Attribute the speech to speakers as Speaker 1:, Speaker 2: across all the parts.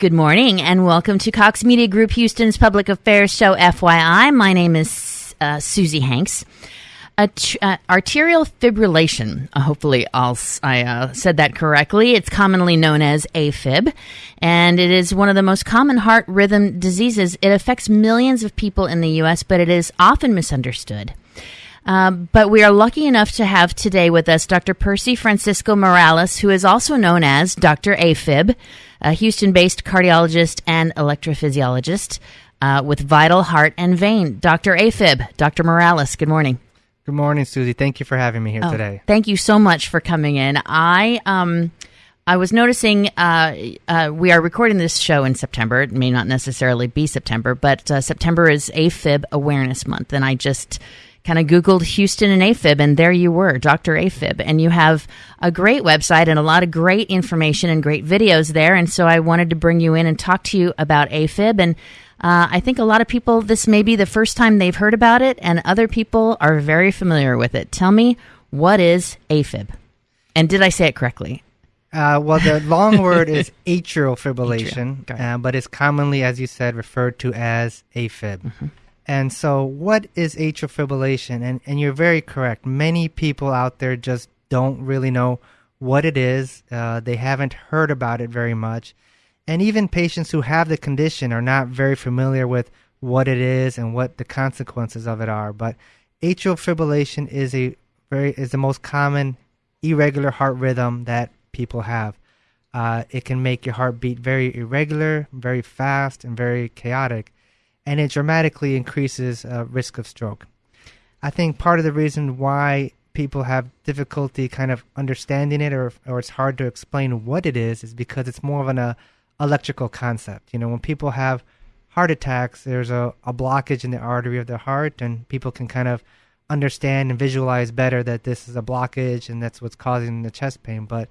Speaker 1: Good morning and welcome to Cox Media Group Houston's Public Affairs Show, FYI. My name is uh, Susie Hanks. Uh, arterial fibrillation, uh, hopefully I'll, i uh, said that correctly. It's commonly known as AFib, and it is one of the most common heart rhythm diseases. It affects millions of people in the U.S., but it is often misunderstood. Um, but we are lucky enough to have today with us Dr. Percy Francisco Morales, who is also known as Dr. AFib, a Houston based cardiologist and electrophysiologist uh, with Vital Heart and Vein. Dr. AFib, Dr. Morales, good morning.
Speaker 2: Good morning, Susie. Thank you for having me here
Speaker 1: oh,
Speaker 2: today.
Speaker 1: Thank you so much for coming in. I um, I was noticing uh, uh, we are recording this show in September. It may not necessarily be September, but uh, September is AFib Awareness Month, and I just kind of Googled Houston and AFib, and there you were, Dr. AFib. And you have a great website and a lot of great information and great videos there. And so I wanted to bring you in and talk to you about AFib. And uh, I think a lot of people, this may be the first time they've heard about it, and other people are very familiar with it. Tell me, what is AFib? And did I say it correctly?
Speaker 2: Uh, well, the long word is atrial fibrillation, atrial. Uh, but it's commonly, as you said, referred to as AFib. Mm-hmm. And so, what is atrial fibrillation? And, and you're very correct. Many people out there just don't really know what it is, uh, they haven't heard about it very much. And even patients who have the condition are not very familiar with what it is and what the consequences of it are. But atrial fibrillation is a very is the most common irregular heart rhythm that people have. Uh, it can make your heart beat very irregular, very fast, and very chaotic and it dramatically increases uh, risk of stroke. I think part of the reason why people have difficulty kind of understanding it or, or it's hard to explain what it is is because it's more of an uh, electrical concept. You know, when people have heart attacks, there's a, a blockage in the artery of the heart, and people can kind of understand and visualize better that this is a blockage and that's what's causing the chest pain. But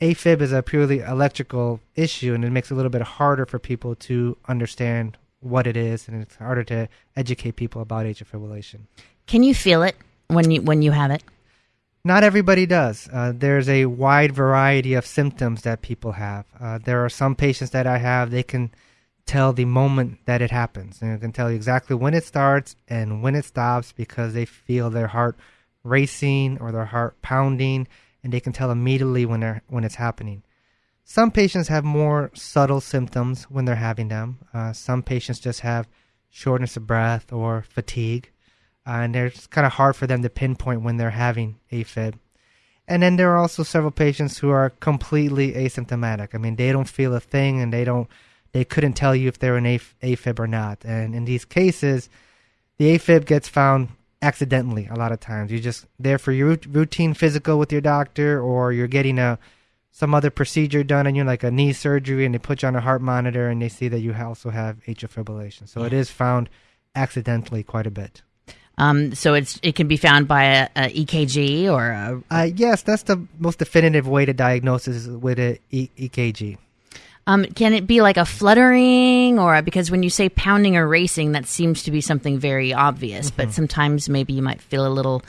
Speaker 2: AFib is a purely electrical issue, and it makes it a little bit harder for people to understand what it is, and it's harder to educate people about atrial fibrillation.
Speaker 1: Can you feel it when you when you have it?
Speaker 2: Not everybody does. Uh, there's a wide variety of symptoms that people have. Uh, there are some patients that I have; they can tell the moment that it happens, and they can tell you exactly when it starts and when it stops because they feel their heart racing or their heart pounding, and they can tell immediately when they're when it's happening. Some patients have more subtle symptoms when they're having them. Uh, some patients just have shortness of breath or fatigue, uh, and it's kind of hard for them to pinpoint when they're having AFib. And then there are also several patients who are completely asymptomatic. I mean, they don't feel a thing, and they don't, they couldn't tell you if they're an AFib or not. And in these cases, the AFib gets found accidentally a lot of times. You're just there for your routine physical with your doctor, or you're getting a some other procedure done on you, like a knee surgery, and they put you on a heart monitor and they see that you also have atrial fibrillation. So yeah. it is found accidentally quite a bit.
Speaker 1: Um, so it's it can be found by a, a EKG or a...
Speaker 2: Uh, yes, that's the most definitive way to diagnose is with a e- EKG.
Speaker 1: Um, can it be like a fluttering or a, because when you say pounding or racing, that seems to be something very obvious, mm-hmm. but sometimes maybe you might feel a little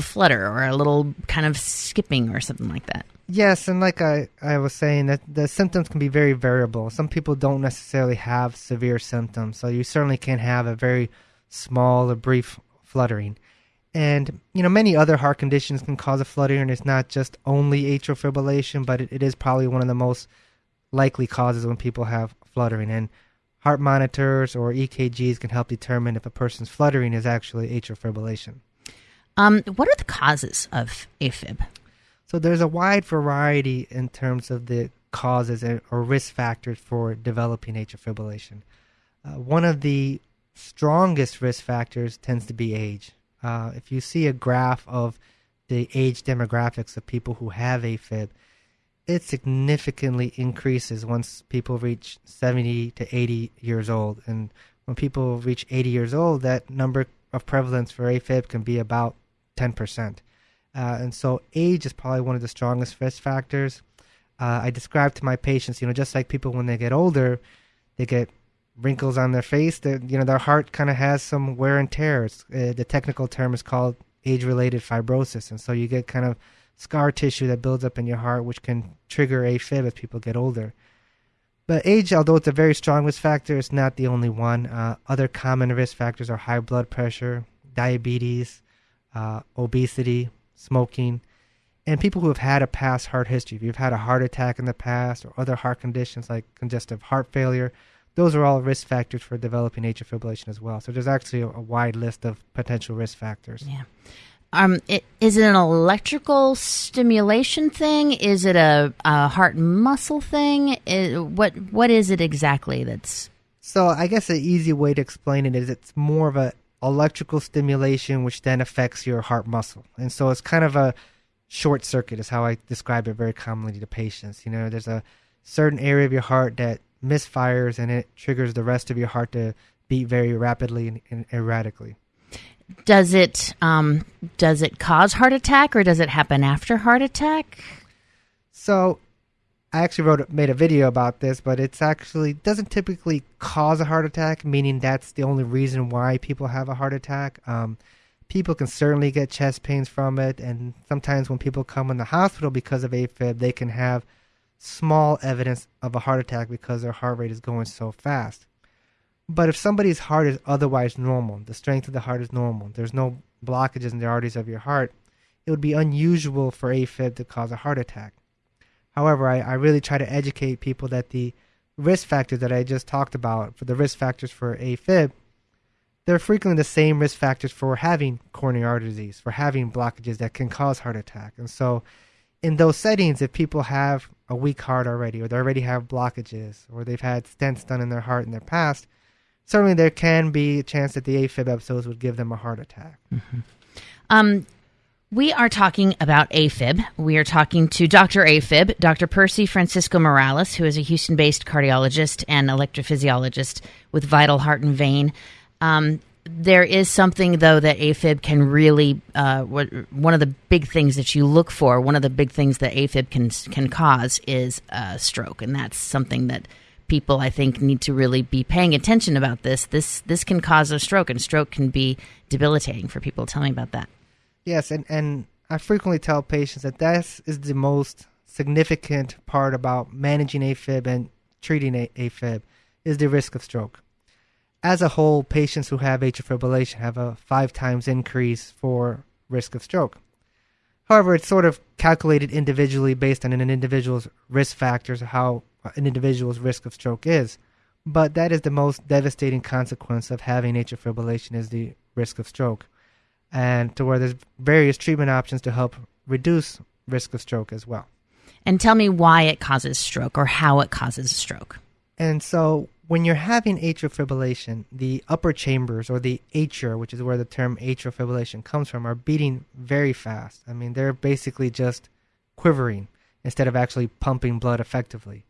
Speaker 1: flutter or a little kind of skipping or something like that.
Speaker 2: Yes, and like I, I was saying, that the symptoms can be very variable. Some people don't necessarily have severe symptoms, so you certainly can have a very small or brief fluttering. And you know, many other heart conditions can cause a fluttering. It's not just only atrial fibrillation, but it, it is probably one of the most likely causes when people have fluttering. And heart monitors or EKGs can help determine if a person's fluttering is actually atrial fibrillation.
Speaker 1: Um, what are the causes of AFib?
Speaker 2: So there's a wide variety in terms of the causes or risk factors for developing atrial fibrillation. Uh, one of the strongest risk factors tends to be age. Uh, if you see a graph of the age demographics of people who have AFib, it significantly increases once people reach 70 to 80 years old. And when people reach 80 years old, that number of prevalence for AFib can be about 10%. Uh, and so age is probably one of the strongest risk factors. Uh, I describe to my patients, you know, just like people when they get older, they get wrinkles on their face. That you know, their heart kind of has some wear and tear. Uh, the technical term is called age-related fibrosis, and so you get kind of scar tissue that builds up in your heart, which can trigger AFib as people get older. But age, although it's a very strong risk factor, it's not the only one. Uh, other common risk factors are high blood pressure, diabetes, uh, obesity, smoking, and people who have had a past heart history. If you've had a heart attack in the past or other heart conditions like congestive heart failure, those are all risk factors for developing atrial fibrillation as well. So there's actually a, a wide list of potential risk factors.
Speaker 1: Yeah. Um, it, is it an electrical stimulation thing? Is it a, a heart muscle thing? Is, what what is it exactly? That's
Speaker 2: so. I guess an easy way to explain it is it's more of a electrical stimulation, which then affects your heart muscle, and so it's kind of a short circuit. Is how I describe it very commonly to patients. You know, there's a certain area of your heart that misfires, and it triggers the rest of your heart to beat very rapidly and, and erratically
Speaker 1: does it um, does it cause heart attack or does it happen after heart attack?
Speaker 2: So, I actually wrote made a video about this, but it's actually doesn't typically cause a heart attack, meaning that's the only reason why people have a heart attack. Um, people can certainly get chest pains from it, and sometimes when people come in the hospital because of AFib, they can have small evidence of a heart attack because their heart rate is going so fast. But if somebody's heart is otherwise normal, the strength of the heart is normal, there's no blockages in the arteries of your heart, it would be unusual for AFib to cause a heart attack. However, I, I really try to educate people that the risk factors that I just talked about, for the risk factors for AFib, they're frequently the same risk factors for having coronary artery disease, for having blockages that can cause heart attack. And so, in those settings, if people have a weak heart already, or they already have blockages, or they've had stents done in their heart in their past, certainly there can be a chance that the AFib episodes would give them a heart attack.
Speaker 1: Mm-hmm. Um, we are talking about AFib. We are talking to Dr. AFib, Dr. Percy Francisco Morales, who is a Houston based cardiologist and electrophysiologist with Vital Heart and Vein. Um, there is something, though, that AFib can really, uh, one of the big things that you look for, one of the big things that AFib can, can cause is a stroke. And that's something that people I think need to really be paying attention about this. This this can cause a stroke, and stroke can be debilitating for people. Tell me about that.
Speaker 2: Yes, and and I frequently tell patients that that is the most significant part about managing AFib and treating AFib is the risk of stroke. As a whole, patients who have atrial fibrillation have a five times increase for risk of stroke. However, it's sort of calculated individually based on an individual's risk factors, how an individual's risk of stroke is. But that is the most devastating consequence of having atrial fibrillation is the risk of stroke. And to where there's various treatment options to help reduce risk of stroke as well.
Speaker 1: And tell me why it causes stroke or how it causes stroke.
Speaker 2: And so when you're having atrial fibrillation, the upper chambers or the atria, which is where the term atrial fibrillation comes from, are beating very fast. I mean, they're basically just quivering instead of actually pumping blood effectively.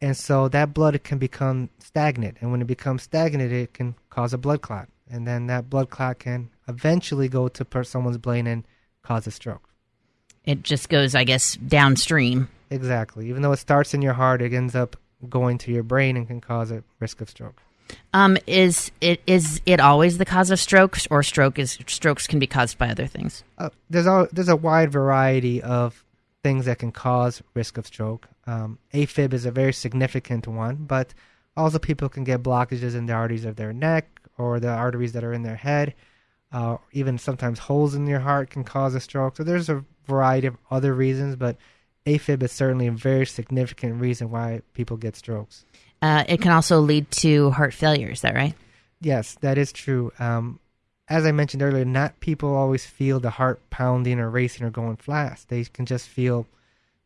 Speaker 2: And so that blood can become stagnant. And when it becomes stagnant, it can cause a blood clot. And then that blood clot can eventually go to someone's brain and cause a stroke.
Speaker 1: It just goes, I guess, downstream.
Speaker 2: Exactly. Even though it starts in your heart, it ends up going to your brain and can cause a risk of stroke.
Speaker 1: Um, is it is it always the cause of strokes, or stroke is strokes can be caused by other things?
Speaker 2: Uh, there's a there's a wide variety of things that can cause risk of stroke. Um, AFib is a very significant one, but also people can get blockages in the arteries of their neck or the arteries that are in their head. Uh, even sometimes holes in your heart can cause a stroke. So there's a variety of other reasons, but AFib is certainly a very significant reason why people get strokes.
Speaker 1: Uh, it can also lead to heart failure. Is that right?
Speaker 2: Yes, that is true. Um, as I mentioned earlier, not people always feel the heart pounding or racing or going fast. They can just feel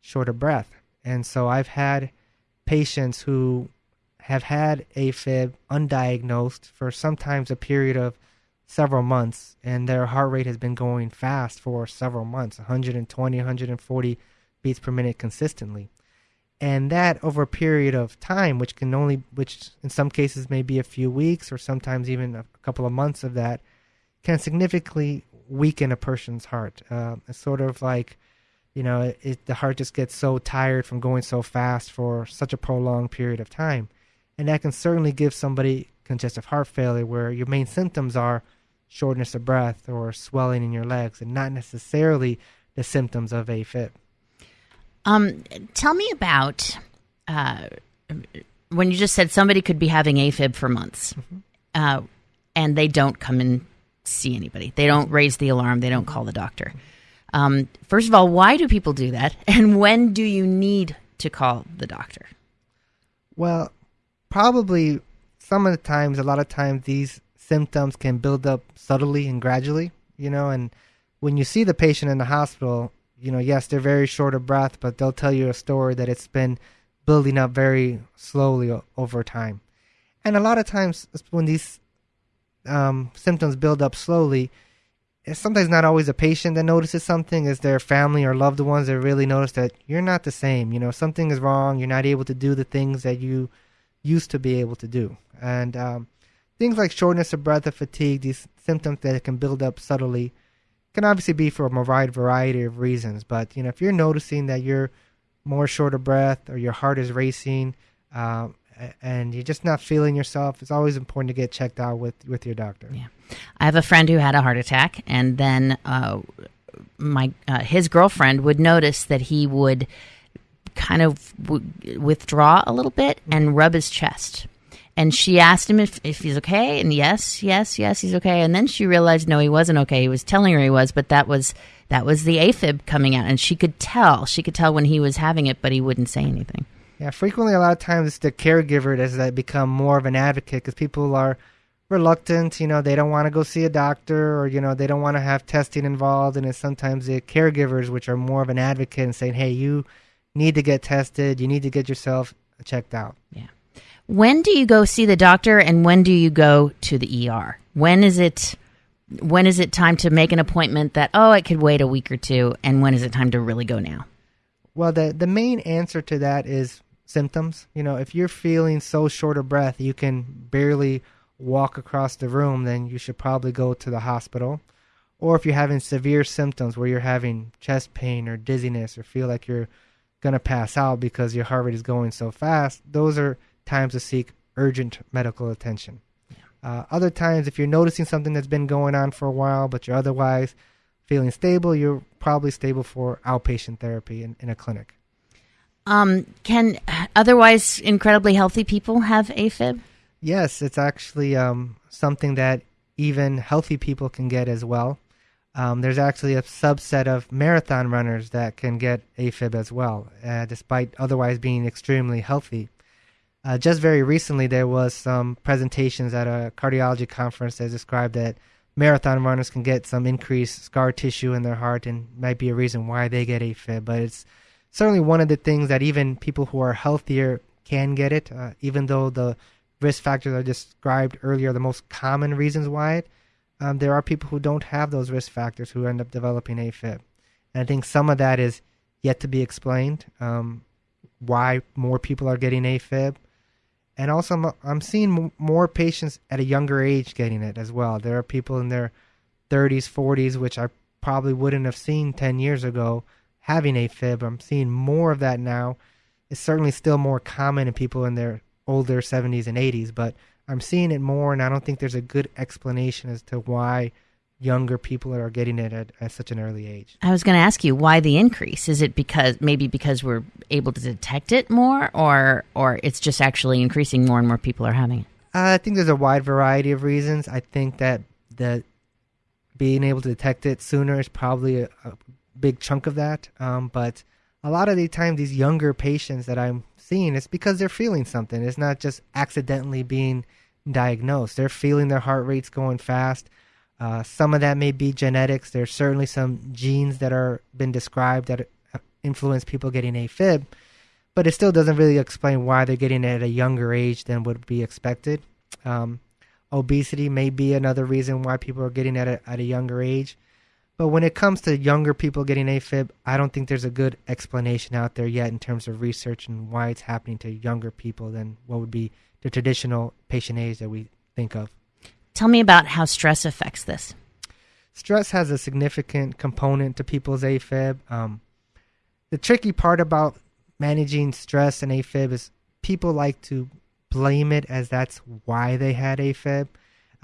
Speaker 2: short of breath. And so I've had patients who have had AFib undiagnosed for sometimes a period of several months, and their heart rate has been going fast for several months 120, 140 beats per minute consistently. And that over a period of time, which can only, which in some cases may be a few weeks or sometimes even a couple of months of that, can significantly weaken a person's heart. Uh, it's sort of like, you know, it, it, the heart just gets so tired from going so fast for such a prolonged period of time. And that can certainly give somebody congestive heart failure where your main symptoms are shortness of breath or swelling in your legs and not necessarily the symptoms of AFib.
Speaker 1: Um, tell me about uh, when you just said somebody could be having AFib for months, mm-hmm. uh, and they don't come and see anybody, they don't raise the alarm, they don't call the doctor. Um, first of all, why do people do that, and when do you need to call the doctor?
Speaker 2: Well, probably some of the times, a lot of times, these symptoms can build up subtly and gradually, you know, and when you see the patient in the hospital, you know, yes, they're very short of breath, but they'll tell you a story that it's been building up very slowly o- over time. And a lot of times, when these um, symptoms build up slowly, it's sometimes not always a patient that notices something, it's their family or loved ones that really notice that you're not the same. You know, something is wrong. You're not able to do the things that you used to be able to do. And um, things like shortness of breath or fatigue, these symptoms that can build up subtly, can obviously be for a wide variety of reasons. But you know, if you're noticing that you're more short of breath or your heart is racing, uh, and you're just not feeling yourself, it's always important to get checked out with with your doctor.
Speaker 1: Yeah, I have a friend who had a heart attack, and then uh, my uh, his girlfriend would notice that he would kind of w- withdraw a little bit and rub his chest and she asked him if, if he's okay and yes yes yes he's okay. And then she realized no he wasn't okay. He was telling her he was but that was that was the afib coming out. And she could tell she could tell when he was having it but he wouldn't say anything.
Speaker 2: Yeah frequently a lot of times it's the caregiver does that become more of an advocate because people are reluctant you know they don't want to go see a doctor or you know they don't want to have testing involved. And it's sometimes the caregivers which are more of an advocate and saying hey you need to get tested. You need to get yourself checked out.
Speaker 1: Yeah when do you go see the doctor and when do you go to the ER? When is it when is it time to make an appointment that oh it could wait a week or two and when is it time to really go now?
Speaker 2: Well, the the main answer to that is symptoms. You know, if you're feeling so short of breath you can barely walk across the room, then you should probably go to the hospital. Or if you're having severe symptoms where you're having chest pain or dizziness or feel like you're going to pass out because your heart rate is going so fast, those are times to seek urgent medical attention. Uh, other times, if you're noticing something that's been going on for a while, but you're otherwise feeling stable, you're probably stable for outpatient therapy in, in a clinic.
Speaker 1: Um, can otherwise incredibly healthy people have AFib?
Speaker 2: Yes, it's actually um, something that even healthy people can get as well. Um, there's actually a subset of marathon runners that can get AFib as well, uh, despite otherwise being extremely healthy. Uh, just very recently, there was some presentations at a cardiology conference that described that marathon runners can get some increased scar tissue in their heart and might be a reason why they get AFib. But it's certainly one of the things that even people who are healthier can get it, uh, even though the risk factors I described earlier are the most common reasons why it. Um, there are people who don't have those risk factors who end up developing AFib. And I think some of that is yet to be explained. Um, why more people are getting AFib and also I'm, I'm seeing more patients at a younger age getting it as well. There are people in their 30s, 40s, which I probably wouldn't have seen 10 years ago having AFib. I'm seeing more of that now. It's certainly still more common in people in their older 70s and 80s, but I'm seeing it more, and I don't think there's a good explanation as to why younger people are getting it at, at such an early age.
Speaker 1: I was going to ask you why the increase. Is it because maybe because we're able to detect it more, or or it's just actually increasing more and more people are having it?
Speaker 2: I think there's a wide variety of reasons. I think that the being able to detect it sooner is probably a, a big chunk of that. Um, but a lot of the time, these younger patients that I'm seeing, it's because they're feeling something. It's not just accidentally being diagnosed. They're feeling their heart rates going fast uh, some of that may be genetics. There's certainly some genes that are been described that influence people getting AFib, but it still doesn't really explain why they're getting it at a younger age than would be expected. Um, obesity may be another reason why people are getting it at a, at a younger age. But when it comes to younger people getting AFib, I don't think there's a good explanation out there yet in terms of research and why it's happening to younger people than what would be the traditional patient age that we think of.
Speaker 1: Tell me about how stress affects this.
Speaker 2: Stress has a significant component to people's AFib. Um, the tricky part about managing stress and AFib is people like to blame it as that's why they had AFib.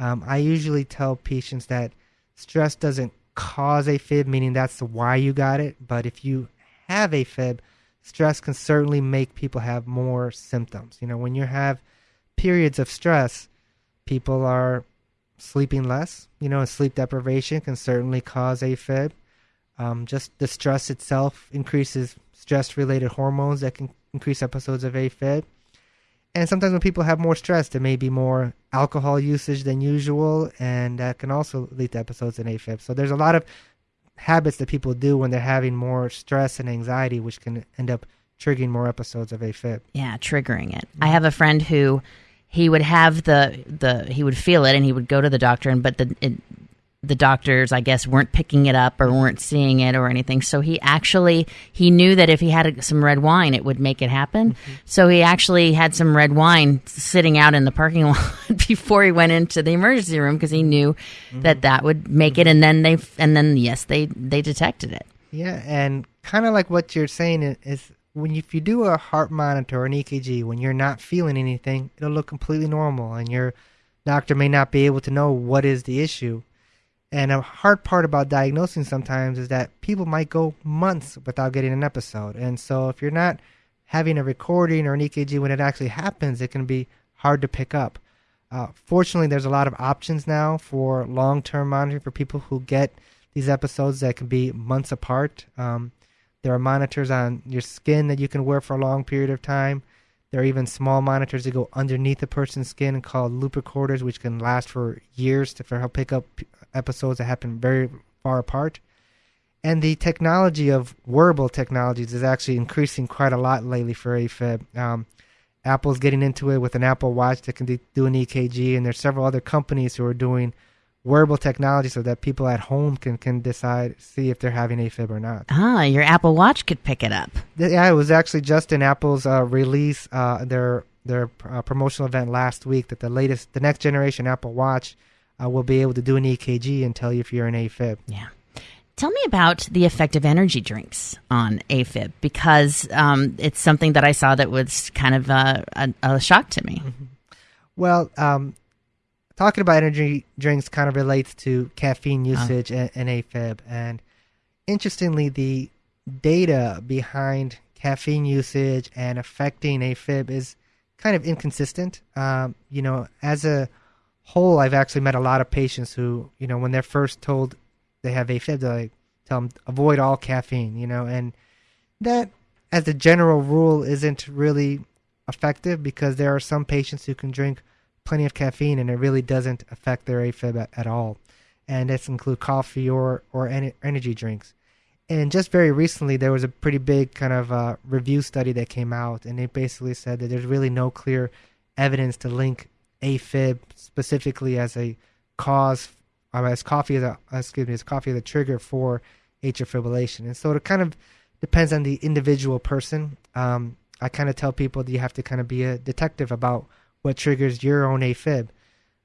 Speaker 2: Um, I usually tell patients that stress doesn't cause AFib, meaning that's why you got it. But if you have AFib, stress can certainly make people have more symptoms. You know, when you have periods of stress, people are sleeping less. You know, sleep deprivation can certainly cause AFib. Um, just the stress itself increases stress related hormones that can increase episodes of AFib. And sometimes when people have more stress, there may be more alcohol usage than usual, and that can also lead to episodes of AFib. So there's a lot of habits that people do when they're having more stress and anxiety, which can end up triggering more episodes of AFib.
Speaker 1: Yeah, triggering it. I have a friend who he would have the the he would feel it and he would go to the doctor and but the it, the doctors i guess weren't picking it up or weren't seeing it or anything so he actually he knew that if he had some red wine it would make it happen mm-hmm. so he actually had some red wine sitting out in the parking lot before he went into the emergency room because he knew mm-hmm. that that would make it and then they and then yes they they detected it
Speaker 2: yeah and kind of like what you're saying is when you, if you do a heart monitor or an EKG when you're not feeling anything, it'll look completely normal, and your doctor may not be able to know what is the issue. And a hard part about diagnosing sometimes is that people might go months without getting an episode, and so if you're not having a recording or an EKG when it actually happens, it can be hard to pick up. Uh, fortunately, there's a lot of options now for long-term monitoring for people who get these episodes that can be months apart. Um, there are monitors on your skin that you can wear for a long period of time. There are even small monitors that go underneath a person's skin called loop recorders, which can last for years to for help pick up episodes that happen very far apart. And the technology of wearable technologies is actually increasing quite a lot lately for AFib. Um, Apple's getting into it with an Apple Watch that can do an EKG, and there's several other companies who are doing wearable technology so that people at home can, can decide, see if they're having AFib or not.
Speaker 1: Ah, your Apple Watch could pick it up.
Speaker 2: Yeah, it was actually just in Apple's uh, release, uh, their their uh, promotional event last week that the latest, the next generation Apple Watch uh, will be able to do an EKG and tell you if you're in AFib.
Speaker 1: Yeah. Tell me about the effect of energy drinks on AFib because um, it's something that I saw that was kind of a, a, a shock to me. Mm-hmm.
Speaker 2: Well, um, talking about energy drinks kind of relates to caffeine uh-huh. usage and, and AFib. And interestingly, the data behind caffeine usage and affecting AFib is kind of inconsistent. Um, you know, as a whole, I've actually met a lot of patients who, you know, when they're first told they have AFib, they like, tell them avoid all caffeine. You know, and that, as a general rule, isn't really effective because there are some patients who can drink plenty of caffeine and it really doesn't affect their AFib at, at all. And this include coffee or or energy drinks. And just very recently, there was a pretty big kind of uh, review study that came out, and it basically said that there's really no clear evidence to link AFib specifically as a cause, uh, as coffee as a excuse me, as coffee as a trigger for atrial fibrillation. And so it kind of depends on the individual person. Um, I kind of tell people that you have to kind of be a detective about what triggers your own AFib.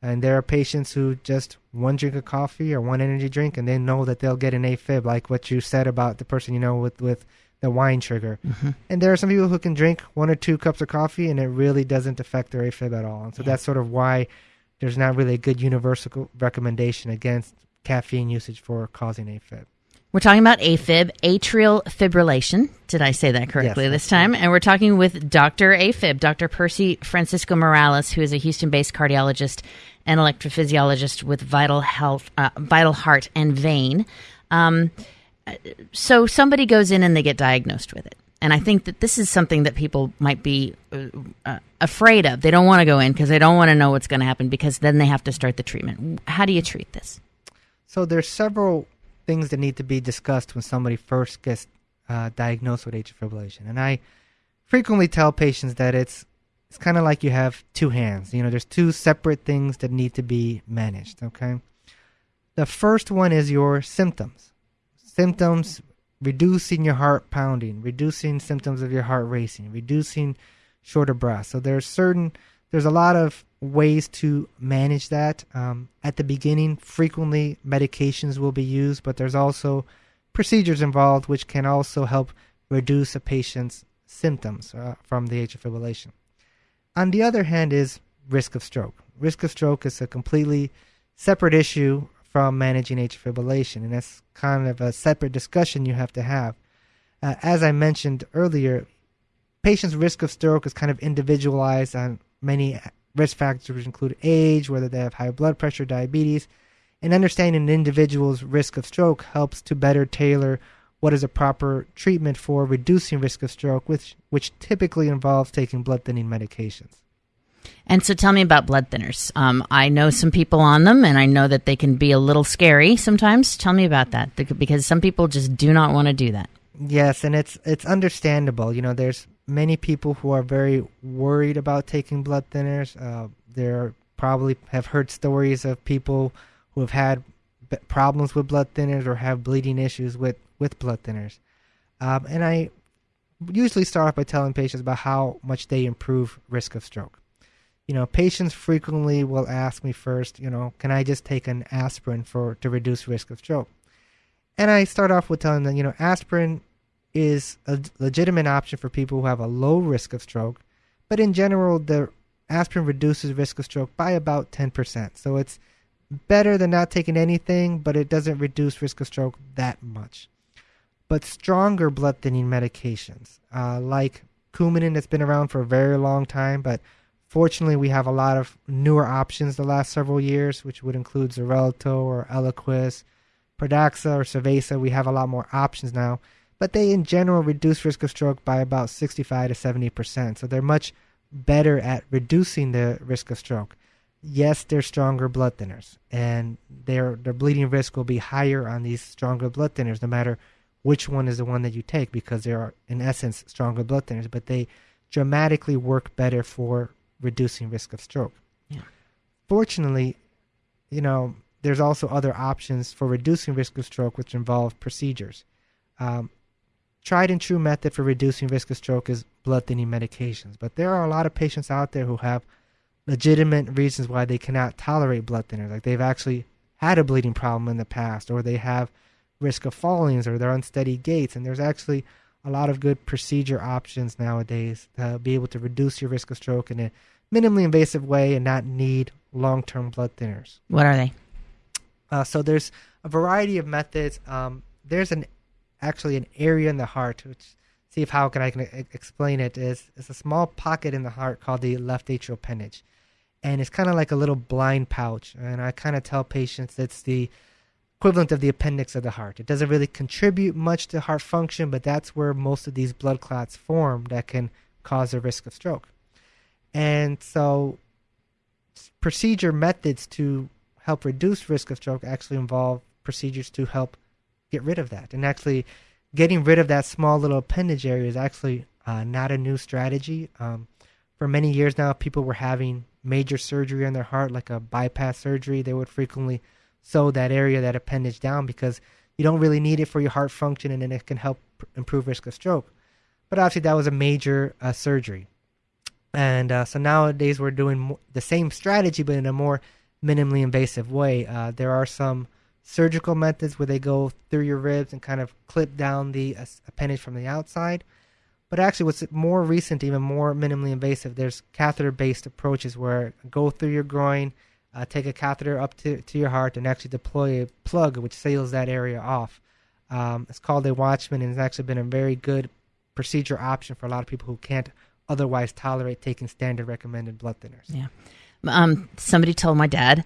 Speaker 2: And there are patients who just one drink of coffee or one energy drink, and they know that they'll get an AFib, like what you said about the person you know with with the wine trigger. Mm-hmm. And there are some people who can drink one or two cups of coffee, and it really doesn't affect their AFib at all. And so yeah. that's sort of why there's not really a good universal recommendation against caffeine usage for causing AFib.
Speaker 1: We're talking about AFib, atrial fibrillation. Did I say that correctly yes, this time? Right. And we're talking with Dr. AFib, Dr. Percy Francisco Morales, who is a Houston-based cardiologist and electrophysiologist with Vital Health, uh, Vital Heart and Vein. Um, so somebody goes in and they get diagnosed with it. And I think that this is something that people might be uh, uh afraid of. They don't want to go in because they don't want to know what's going to happen because then they have to start the treatment. How do you treat this?
Speaker 2: So there's several things that need to be discussed when somebody first gets uh, diagnosed with atrial fibrillation. And I frequently tell patients that it's it's kind of like you have two hands. You know, there's two separate things that need to be managed. Okay. The first one is your symptoms. Symptoms reducing your heart pounding, reducing symptoms of your heart racing, reducing shorter breath. So there's certain there's a lot of ways to manage that. Um, at the beginning, frequently medications will be used, but there's also procedures involved which can also help reduce a patient's symptoms uh, from the atrial fibrillation. On the other hand, is risk of stroke. Risk of stroke is a completely separate issue from managing atrial fibrillation, and that's kind of a separate discussion you have to have. Uh, as I mentioned earlier, patients' risk of stroke is kind of individualized on many risk factors, which include age, whether they have high blood pressure, diabetes, and understanding an individual's risk of stroke helps to better tailor what is a proper treatment for reducing risk of stroke, which which typically involves taking blood thinning medications.
Speaker 1: And so, tell me about blood thinners. Um, I know some people on them, and I know that they can be a little scary sometimes. Tell me about that, because some people just do not want to do that.
Speaker 2: Yes, and it's it's understandable. You know, there's many people who are very worried about taking blood thinners. Uh, probably have heard stories of people who have had problems with blood thinners or have bleeding issues with with blood thinners. Um, and I usually start off by telling patients about how much they improve risk of stroke. You know, patients frequently will ask me first, you know, can I just take an aspirin for to reduce risk of stroke? And I start off with telling them, you know, aspirin is a legitimate option for people who have a low risk of stroke, but in general, the aspirin reduces risk of stroke by about 10%. So it's better than not taking anything, but it doesn't reduce risk of stroke that much. But stronger blood thinning medications, uh, like Coumadin, that's been around for a very long time, but fortunately we have a lot of newer options the last several years, which would include Xarelto or Eliquis, Pradaxa or Savaysa. We have a lot more options now, but they in general reduce risk of stroke by about 65 to 70 percent. So they're much better at reducing the risk of stroke yes, they're stronger blood thinners, and their their bleeding risk will be higher on these stronger blood thinners, no matter which one is the one that you take, because they are in essence stronger blood thinners, but they dramatically work better for reducing risk of stroke. Yeah. Fortunately, you know, there's also other options for reducing risk of stroke, which involve procedures. Um, tried and true method for reducing risk of stroke is blood thinning medications, but there are a lot of patients out there who have legitimate reasons why they cannot tolerate blood thinners. Like they've actually had a bleeding problem in the past, or they have risk of fallings, or they're unsteady gaits. And there's actually a lot of good procedure options nowadays to be able to reduce your risk of stroke in a minimally invasive way and not need long-term blood thinners.
Speaker 1: What are they?
Speaker 2: Uh, so there's a variety of methods. Um, there's an actually an area in the heart, which see if how can I can explain it is it's a small pocket in the heart called the left atrial appendage and it's kind of like a little blind pouch. And I kind of tell patients it's the equivalent of the appendix of the heart. It doesn't really contribute much to heart function, but that's where most of these blood clots form that can cause a risk of stroke. And so, procedure methods to help reduce risk of stroke actually involve procedures to help get rid of that. And actually, getting rid of that small little appendage area is actually uh, not a new strategy. Um, for many years now, people were having major surgery on their heart, like a bypass surgery, they would frequently sew that area, that appendage down because you don't really need it for your heart function and then it can help improve risk of stroke. But obviously, that was a major uh, surgery. And uh, so nowadays, we're doing the same strategy, but in a more minimally invasive way. Uh, there are some surgical methods where they go through your ribs and kind of clip down the appendage from the outside. But actually, what's more recent, even more minimally invasive, there's catheter-based approaches where go through your groin, uh, take a catheter up to, to your heart, and actually deploy a plug which seals that area off. Um, it's called a Watchman, and it's actually been a very good procedure option for a lot of people who can't otherwise tolerate taking standard recommended blood thinners.
Speaker 1: Yeah. Um, somebody told my dad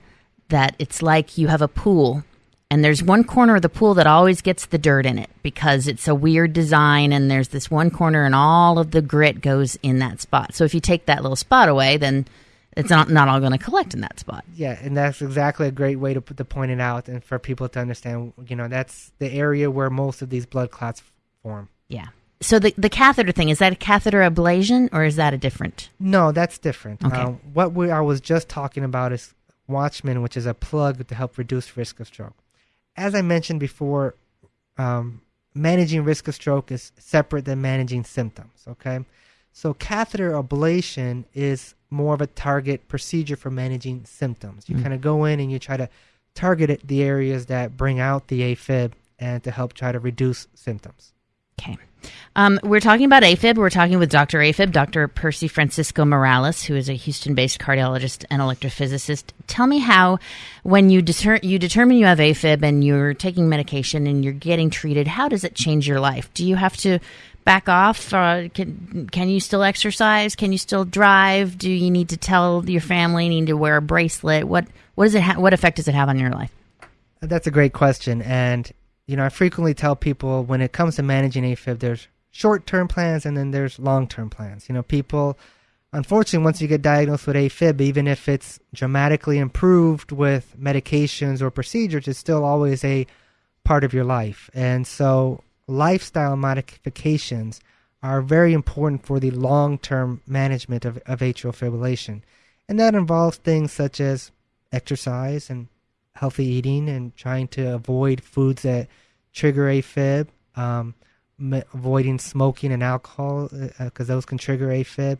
Speaker 1: that it's like you have a pool and there's one corner of the pool that always gets the dirt in it because it's a weird design and there's this one corner and all of the grit goes in that spot. So if you take that little spot away, then it's not not all going to collect in that spot.
Speaker 2: Yeah, and that's exactly a great way to put the point it out and for people to understand, you know, that's the area where most of these blood clots form.
Speaker 1: Yeah. So the the catheter thing is that a catheter ablation or is that a different?
Speaker 2: No, that's different. Okay. Um, what we I was just talking about is Watchman, which is a plug to help reduce risk of stroke as I mentioned before, um, managing risk of stroke is separate than managing symptoms. Okay, so catheter ablation is more of a target procedure for managing symptoms. You mm. kind of go in and you try to target it, the areas that bring out the AFib and to help try to reduce symptoms.
Speaker 1: Okay. Um, we're talking about AFib. We're talking with Dr. AFib, Dr. Percy Francisco Morales, who is a Houston-based cardiologist and electrophysicist. Tell me how, when you, you determine you have AFib and you're taking medication and you're getting treated, how does it change your life? Do you have to back off? Uh, can can you still exercise? Can you still drive? Do you need to tell your family? You need to wear a bracelet? What what does it ha- what effect does it have on your life?
Speaker 2: That's a great question, and you know I frequently tell people when it comes to managing AFib, there's short term plans and then there's long term plans. You know, people unfortunately once you get diagnosed with AFib, even if it's dramatically improved with medications or procedures, it's still always a part of your life, and so lifestyle modifications are very important for the long term management of, of atrial fibrillation. And that involves things such as exercise and healthy eating and trying to avoid foods that trigger AFib, um, avoiding smoking and alcohol because uh, those can trigger AFib.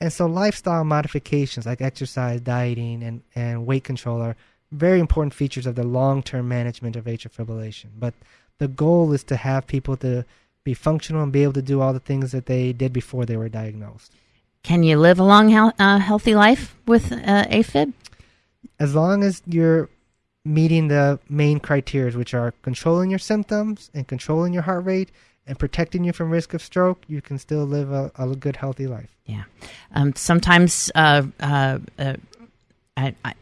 Speaker 2: And so, lifestyle modifications like exercise, dieting, and, and weight control are very important features of the long term management of atrial fibrillation. But the goal is to have people to be functional and be able to do all the things that they did before they were diagnosed.
Speaker 1: Can you live a long, uh, healthy life with uh, AFib?
Speaker 2: As long as you're meeting the main criteria, which are controlling your symptoms and controlling your heart rate and protecting you from risk of stroke, you can still live a, a good, healthy life.
Speaker 1: Yeah. Um, sometimes, uh, uh, uh I, I,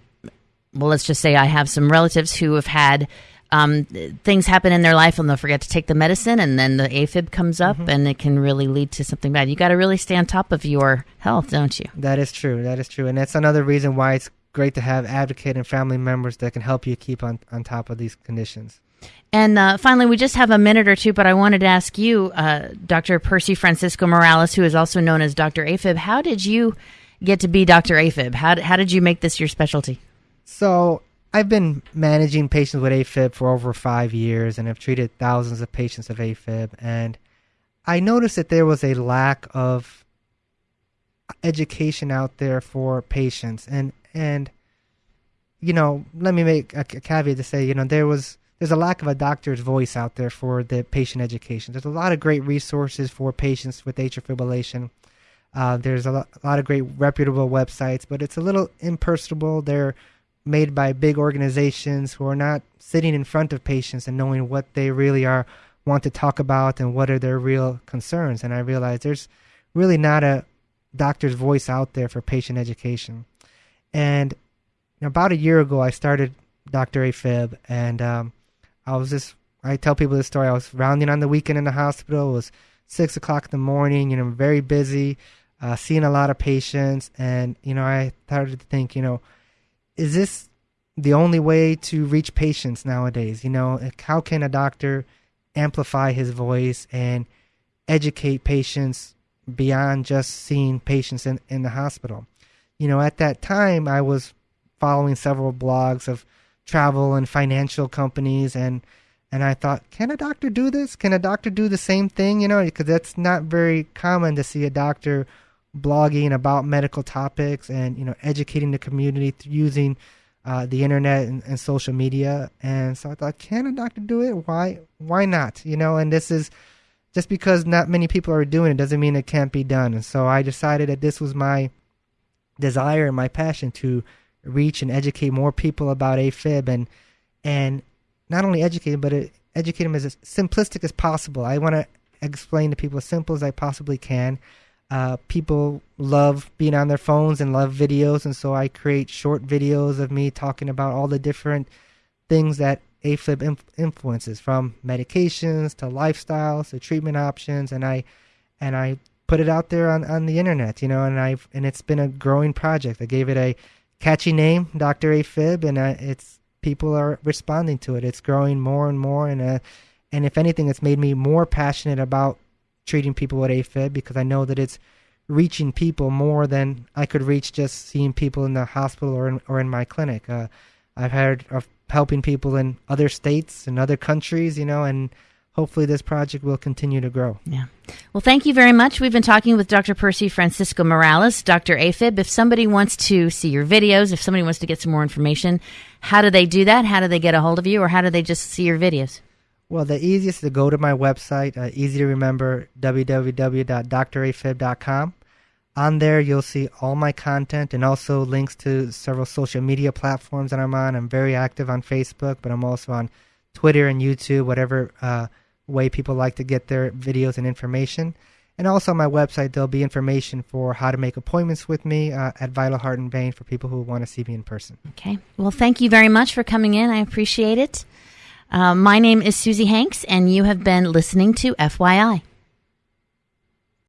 Speaker 1: well, let's just say I have some relatives who have had um, things happen in their life and they'll forget to take the medicine and then the AFib comes up mm-hmm. and it can really lead to something bad. You got to really stay on top of your health, don't you?
Speaker 2: That is true. That is true. And that's another reason why it's great to have advocate and family members that can help you keep on, on top of these conditions.
Speaker 1: And uh, finally, we just have a minute or two, but I wanted to ask you, uh, Dr. Percy Francisco Morales, who is also known as Dr. AFib, how did you get to be Dr. AFib? How, how did you make this your specialty?
Speaker 2: So I've been managing patients with AFib for over five years and have treated thousands of patients of AFib. And I noticed that there was a lack of education out there for patients. And, and, you know, let me make a, caveat to say, you know, there was, there's a lack of a doctor's voice out there for the patient education. There's a lot of great resources for patients with atrial fibrillation. Uh, there's a lot, a lot of great reputable websites, but it's a little impersonal. They're made by big organizations who are not sitting in front of patients and knowing what they really are want to talk about and what are their real concerns. And I realize there's really not a doctor's voice out there for patient education. And about a year ago, I started Dr. AFib, and um, I was just I tell people this story. I was rounding on the weekend in the hospital. It was six o'clock in the morning. You know, very busy, uh, seeing a lot of patients, and you know, I started to think, you know, is this the only way to reach patients nowadays? You know, how can a doctor amplify his voice and educate patients beyond just seeing patients in, in the hospital? You know, at that time, I was following several blogs of travel and financial companies and and I thought, can a doctor do this? Can a doctor do the same thing? You know, because that's not very common to see a doctor blogging about medical topics and you know educating the community using uh, the internet and, and, social media. And so I thought, can a doctor do it? Why? Why not? You know, and this is just because not many people are doing it doesn't mean it can't be done. And so I decided that this was my desire and my passion to reach and educate more people about AFib and and not only educate them, but educate them as simplistic as possible. I want to explain to people as simple as I possibly can uh, people love being on their phones and love videos, and so I create short videos of me talking about all the different things that AFib inf- influences, from medications to lifestyles to treatment options, and I and I put it out there on, on the internet, you know, and I've and it's been a growing project. I gave it a catchy name, Doctor AFib, and uh, it's people are responding to it. It's growing more and more, and uh, and if anything, it's made me more passionate about treating people with AFib because I know that it's reaching people more than I could reach just seeing people in the hospital or in, or in my clinic. Uh, I've heard of helping people in other states and other countries, you know, and hopefully this project will continue to grow.
Speaker 1: Yeah. Well, thank you very much. We've been talking with Dr. Percy Francisco Morales, Dr. AFib. If somebody wants to see your videos, if somebody wants to get some more information, how do they do that? How do they get a hold of you or how do they just see your videos?
Speaker 2: Well, the easiest is to go to my website, uh, easy to remember, www.drafib.com. On there, you'll see all my content and also links to several social media platforms that I'm on. I'm very active on Facebook, but I'm also on Twitter and YouTube, whatever uh, way people like to get their videos and information. And also on my website, there'll be information for how to make appointments with me uh, at Vital Heart and Vein for people who want to see me in person.
Speaker 1: Okay. Well, thank you very much for coming in. I appreciate it. Uh, my name is Susie Hanks, and you have been listening to FYI.